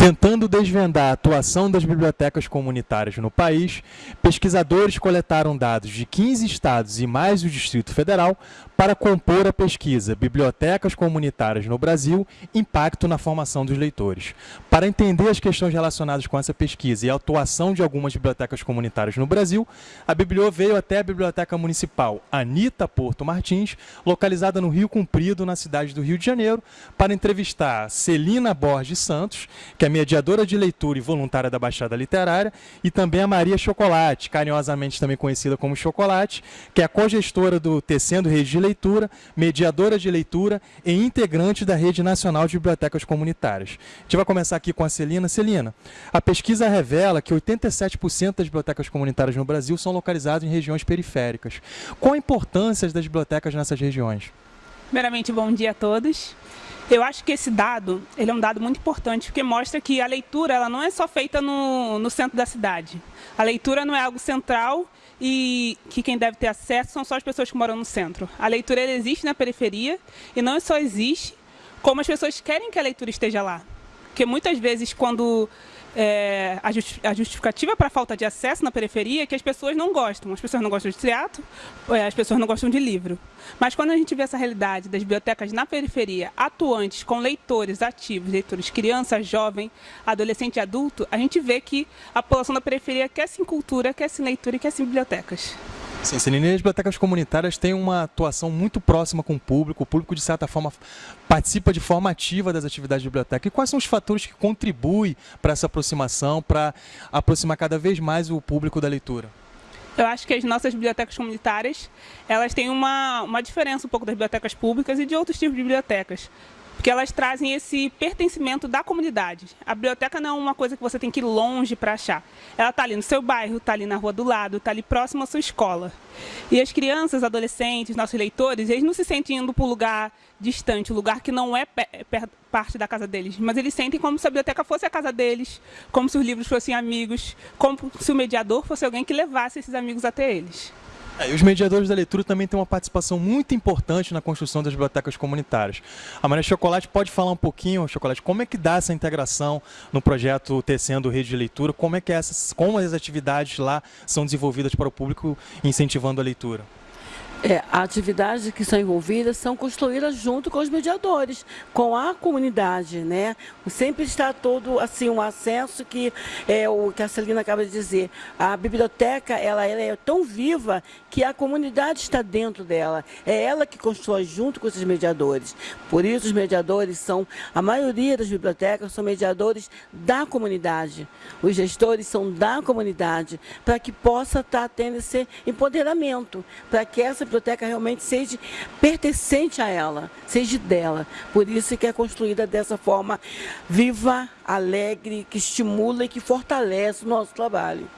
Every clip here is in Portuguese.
Tentando desvendar a atuação das bibliotecas comunitárias no país, pesquisadores coletaram dados de 15 estados e mais o Distrito Federal para compor a pesquisa Bibliotecas Comunitárias no Brasil, Impacto na Formação dos Leitores. Para entender as questões relacionadas com essa pesquisa e a atuação de algumas bibliotecas comunitárias no Brasil, a Bibliô veio até a Biblioteca Municipal Anita Porto Martins, localizada no Rio Comprido, na cidade do Rio de Janeiro, para entrevistar Celina Borges Santos, que é mediadora de leitura e voluntária da Baixada Literária, e também a Maria Chocolate, carinhosamente também conhecida como Chocolate, que é a cogestora do Tecendo Rede de Leitura, mediadora de leitura e integrante da Rede Nacional de Bibliotecas Comunitárias. A gente vai começar aqui com a Celina. Celina, a pesquisa revela que 87% das bibliotecas comunitárias no Brasil são localizadas em regiões periféricas. Qual a importância das bibliotecas nessas regiões? Primeiramente, bom dia a todos. Eu acho que esse dado ele é um dado muito importante, porque mostra que a leitura ela não é só feita no, no centro da cidade. A leitura não é algo central e que quem deve ter acesso são só as pessoas que moram no centro. A leitura existe na periferia e não só existe, como as pessoas querem que a leitura esteja lá. Porque muitas vezes, quando é, a, justi a, justificativa para a falta de acesso na periferia é que as pessoas não gostam. As pessoas não gostam de teatro, é, as pessoas não gostam de livro. Mas quando a gente vê essa realidade das bibliotecas na periferia, atuantes, com leitores ativos, leitores criança, jovem, adolescente e adulto, a gente vê que a população da periferia quer sim cultura, quer sim leitura e quer sim bibliotecas. Sim, as bibliotecas comunitárias têm uma atuação muito próxima com o público, o público, de certa forma, participa de forma ativa das atividades de biblioteca. E quais são os fatores que contribuem para essa aproximação, para aproximar cada vez mais o público da leitura? Eu acho que as nossas bibliotecas comunitárias, elas têm uma, uma diferença um pouco das bibliotecas públicas e de outros tipos de bibliotecas porque elas trazem esse pertencimento da comunidade. A biblioteca não é uma coisa que você tem que ir longe para achar. Ela está ali no seu bairro, está ali na rua do lado, está ali próximo à sua escola. E as crianças, adolescentes, nossos leitores, eles não se sentem indo para um lugar distante, um lugar que não é parte da casa deles, mas eles sentem como se a biblioteca fosse a casa deles, como se os livros fossem amigos, como se o mediador fosse alguém que levasse esses amigos até eles. É, e os mediadores da leitura também têm uma participação muito importante na construção das bibliotecas comunitárias. A Maria Chocolate pode falar um pouquinho, Chocolate, como é que dá essa integração no projeto Tecendo Rede de Leitura, como é que essas, como as atividades lá são desenvolvidas para o público incentivando a leitura? É, atividades que são envolvidas são construídas junto com os mediadores, com a comunidade, né? Sempre está todo assim um acesso que é o que a Celina acaba de dizer. A biblioteca ela, ela é tão viva que a comunidade está dentro dela. É ela que constrói junto com esses mediadores. Por isso os mediadores são a maioria das bibliotecas são mediadores da comunidade. Os gestores são da comunidade para que possa estar tendo esse empoderamento, para que essa biblioteca realmente seja pertencente a ela, seja dela. Por isso que é construída dessa forma viva, alegre, que estimula e que fortalece o nosso trabalho.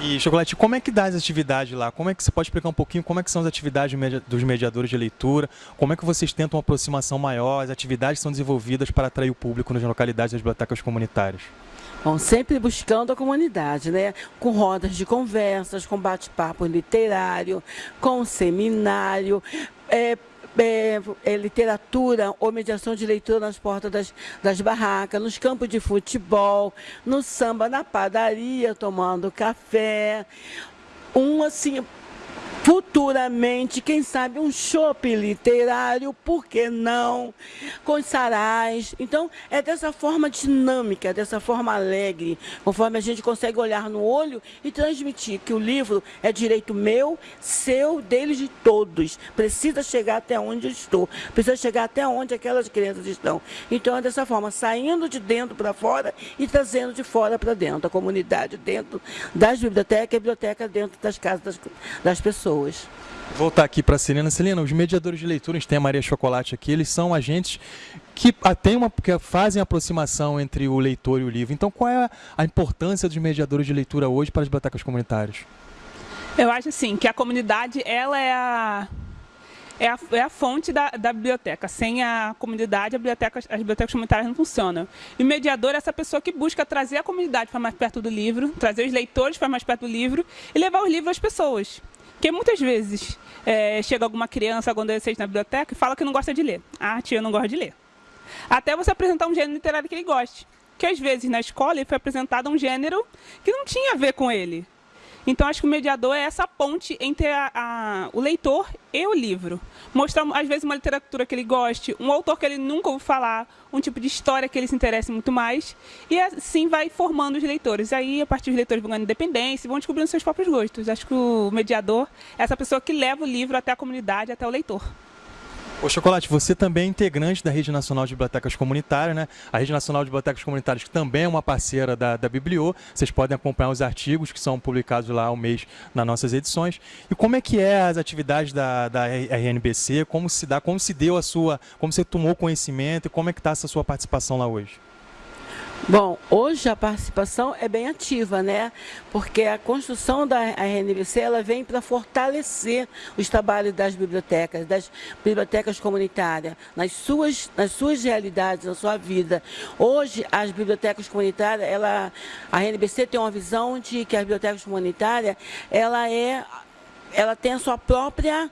E, Chocolate, como é que dá as atividades lá? Como é que você pode explicar um pouquinho como é que são as atividades dos mediadores de leitura? Como é que vocês tentam uma aproximação maior? As atividades são desenvolvidas para atrair o público nas localidades das bibliotecas comunitárias? Bom, sempre buscando a comunidade, né? Com rodas de conversas, com bate-papo literário, com seminário, é, é, é, literatura ou mediação de leitura nas portas das, das barracas, nos campos de futebol, no samba, na padaria, tomando café. Um, assim, Futuramente, quem sabe, um shopping literário, por que não? Com sarais. Então, é dessa forma dinâmica, dessa forma alegre, conforme a gente consegue olhar no olho e transmitir que o livro é direito meu, seu, deles de todos. Precisa chegar até onde eu estou, precisa chegar até onde aquelas crianças estão. Então, é dessa forma, saindo de dentro para fora e trazendo de fora para dentro. A comunidade dentro das bibliotecas e a biblioteca dentro das casas das, das pessoas pessoas. Voltar aqui para a Celina. Celina, os mediadores de leitura, a gente tem a Maria Chocolate aqui, eles são agentes que, tem uma, que fazem aproximação entre o leitor e o livro. Então, qual é a importância dos mediadores de leitura hoje para as bibliotecas comunitárias? Eu acho assim que a comunidade ela é a é a, é a fonte da, da, biblioteca. Sem a comunidade, a biblioteca, as bibliotecas comunitárias não funcionam. E o mediador é essa pessoa que busca trazer a comunidade para mais perto do livro, trazer os leitores para mais perto do livro e levar o livro às pessoas. Porque muitas vezes é, chega alguma criança, algum adolescente na biblioteca e fala que não gosta de ler. Ah, tia, eu não gosto de ler. Até você apresentar um gênero literário que ele goste. que às vezes na escola ele foi apresentado um gênero que não tinha a ver com ele. Então, acho que o mediador é essa ponte entre a, a, o leitor e o livro. Mostrar, às vezes, uma literatura que ele goste, um autor que ele nunca ouviu falar, um tipo de história que ele se interesse muito mais. E assim vai formando os leitores. Aí, a partir dos leitores vão ganhando independência e vão descobrindo seus próprios gostos. Acho que o mediador é essa pessoa que leva o livro até a comunidade, até o leitor. Ô Chocolate, você também é integrante da Rede Nacional de Bibliotecas Comunitárias, né? A Rede Nacional de Bibliotecas Comunitárias, que também é uma parceira da, da Bibliô. Vocês podem acompanhar os artigos que são publicados lá ao mês nas nossas edições. E como é que é as atividades da, da RNBC? Como se dá, como se deu a sua, como você tomou conhecimento e como é que está essa sua participação lá hoje? Bom, hoje a participação é bem ativa, né? Porque a construção da RNBC ela vem para fortalecer os trabalhos das bibliotecas, das bibliotecas comunitárias, nas suas, nas suas realidades, na sua vida. Hoje, as bibliotecas comunitárias, ela, a RNBC tem uma visão de que as bibliotecas comunitárias, ela é, ela tem a sua própria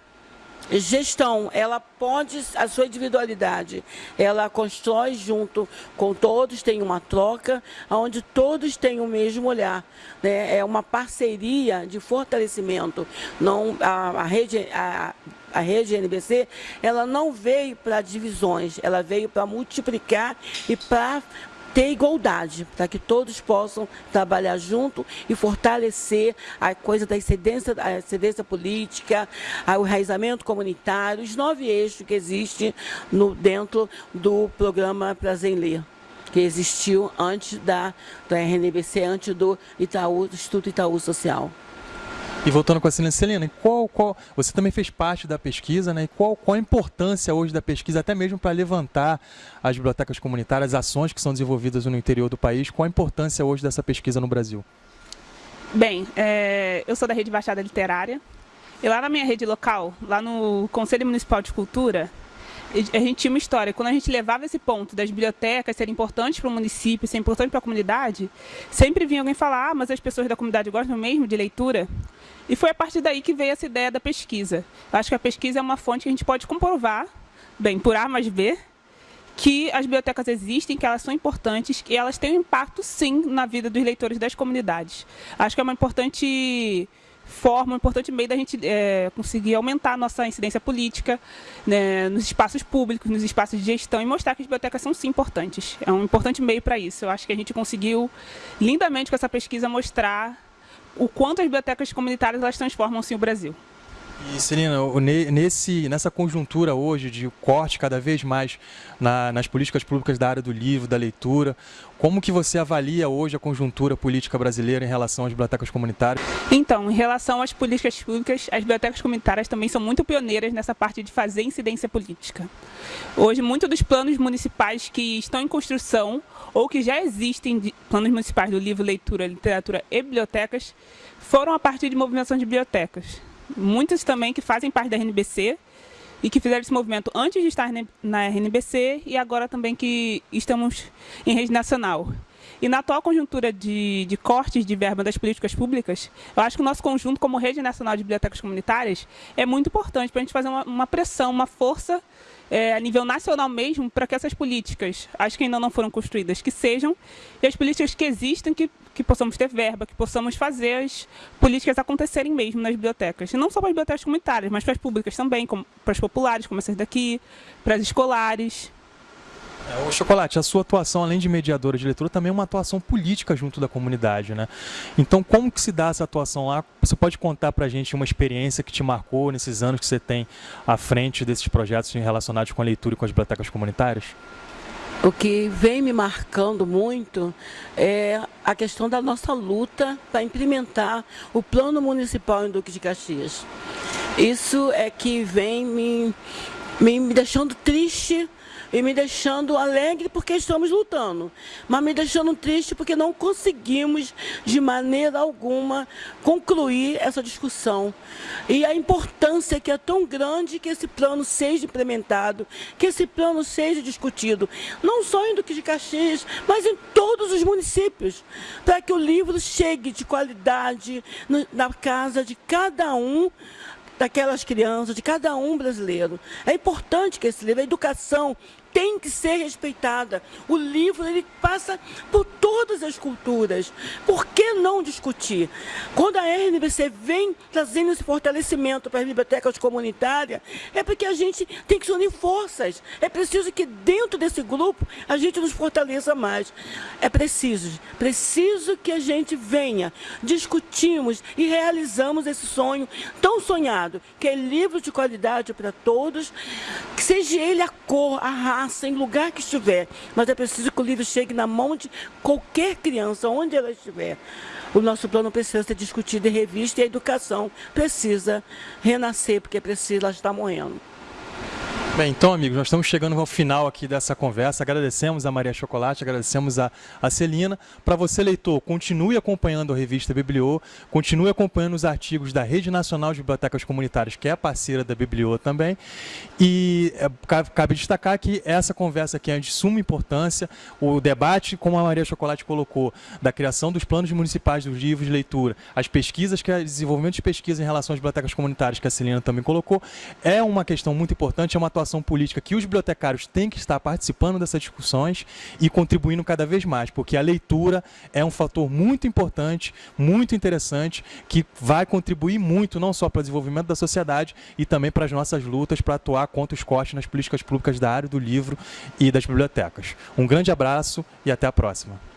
gestão, ela pode, a sua individualidade, ela constrói junto com todos, tem uma troca, onde todos têm o mesmo olhar. Né? É uma parceria de fortalecimento. Não, a, a rede, a, a rede NBC, ela não veio para divisões, ela veio para multiplicar e para ter igualdade, para que todos possam trabalhar junto e fortalecer a coisa da excedência, a excedência política, o enraizamento comunitário, os nove eixos que existem no, dentro do programa Prazer em Ler que existiu antes da, da RNBC, antes do Itaú, do Instituto Itaú Social. E voltando com a Celina, Celina, qual, qual, você também fez parte da pesquisa, né? E qual, qual a importância hoje da pesquisa, até mesmo para levantar as bibliotecas comunitárias, as ações que são desenvolvidas no interior do país, qual a importância hoje dessa pesquisa no Brasil? Bem, é, eu sou da Rede Baixada Literária, e lá na minha rede local, lá no Conselho Municipal de Cultura, a gente tinha uma história. Quando a gente levava esse ponto das bibliotecas serem importantes para o município, serem importantes para a comunidade, sempre vinha alguém falar, ah, mas as pessoas da comunidade gostam mesmo de leitura. E foi a partir daí que veio essa ideia da pesquisa. Eu acho que a pesquisa é uma fonte que a gente pode comprovar, bem, por A mais B, que as bibliotecas existem, que elas são importantes, que elas têm um impacto, sim, na vida dos leitores das comunidades. Acho que é uma importante forma, um importante meio da gente é, conseguir aumentar a nossa incidência política né, nos espaços públicos, nos espaços de gestão e mostrar que as bibliotecas são sim importantes. É um importante meio para isso. Eu acho que a gente conseguiu lindamente com essa pesquisa mostrar o quanto as bibliotecas comunitárias elas transformam sim o Brasil. E Celina, nesse, nessa conjuntura hoje de corte cada vez mais na, nas políticas públicas da área do livro, da leitura, como que você avalia hoje a conjuntura política brasileira em relação às bibliotecas comunitárias? Então, em relação às políticas públicas, as bibliotecas comunitárias também são muito pioneiras nessa parte de fazer incidência política. Hoje, muitos dos planos municipais que estão em construção ou que já existem planos municipais do livro, leitura, literatura e bibliotecas foram a partir de movimentações de bibliotecas muitos também que fazem parte da RNBC e que fizeram esse movimento antes de estar na RNBC e agora também que estamos em rede nacional. E na atual conjuntura de, de, cortes de verba das políticas públicas, eu acho que o nosso conjunto, como Rede Nacional de Bibliotecas Comunitárias, é muito importante para a gente fazer uma, uma pressão, uma força é, a nível nacional mesmo, para que essas políticas, acho que ainda não foram construídas, que sejam, e as políticas que existem, que, que possamos ter verba, que possamos fazer as políticas acontecerem mesmo nas bibliotecas. E não só para as bibliotecas comunitárias, mas para as públicas também, como, para as populares, como essas daqui, para as escolares. É, o Chocolate, a sua atuação, além de mediadora de leitura, também é uma atuação política junto da comunidade, né? Então, como que se dá essa atuação lá? Você pode contar para a gente uma experiência que te marcou nesses anos que você tem à frente desses projetos relacionados com a leitura e com as bibliotecas comunitárias? O que vem me marcando muito é a questão da nossa luta para implementar o Plano Municipal em Duque de Caxias. Isso é que vem me, me deixando triste e me deixando alegre porque estamos lutando, mas me deixando triste porque não conseguimos de maneira alguma concluir essa discussão. E a importância que é tão grande que esse plano seja implementado, que esse plano seja discutido, não só em Duque de Caxias, mas em todos os municípios, para que o livro chegue de qualidade na casa de cada um daquelas crianças, de cada um brasileiro. É importante que esse livro, a educação tem que ser respeitada. O livro ele passa por todas as culturas. Por que não discutir? Quando a RNBC vem trazendo esse fortalecimento para as bibliotecas comunitárias, é porque a gente tem que se unir forças. É preciso que dentro desse grupo a gente nos fortaleça mais. É preciso, preciso que a gente venha, discutimos e realizamos esse sonho tão sonhado, que é livro de qualidade para todos, que seja ele a cor, a raça, em lugar que estiver. Mas é preciso que o livro chegue na mão de qualquer criança, onde ela estiver. O nosso plano precisa ser discutido em revista e a educação precisa renascer, porque precisa, ela está morrendo. Bem, então, amigos, nós estamos chegando ao final aqui dessa conversa. Agradecemos a Maria Chocolate, agradecemos a, a Celina. Para você, leitor, continue acompanhando a revista Bibliô, continue acompanhando os artigos da Rede Nacional de Bibliotecas Comunitárias, que é parceira da Bibliô também. E é, cabe destacar que essa conversa aqui é de suma importância. O debate, como a Maria Chocolate colocou, da criação dos planos municipais dos livros de leitura, as pesquisas, que é desenvolvimento de pesquisa em relação às bibliotecas comunitárias, que a Celina também colocou, é uma questão muito importante, é uma atuação atuação política que os bibliotecários têm que estar participando dessas discussões e contribuindo cada vez mais, porque a leitura é um fator muito importante, muito interessante, que vai contribuir muito não só para o desenvolvimento da sociedade e também para as nossas lutas para atuar contra os cortes nas políticas públicas da área do livro e das bibliotecas. Um grande abraço e até a próxima.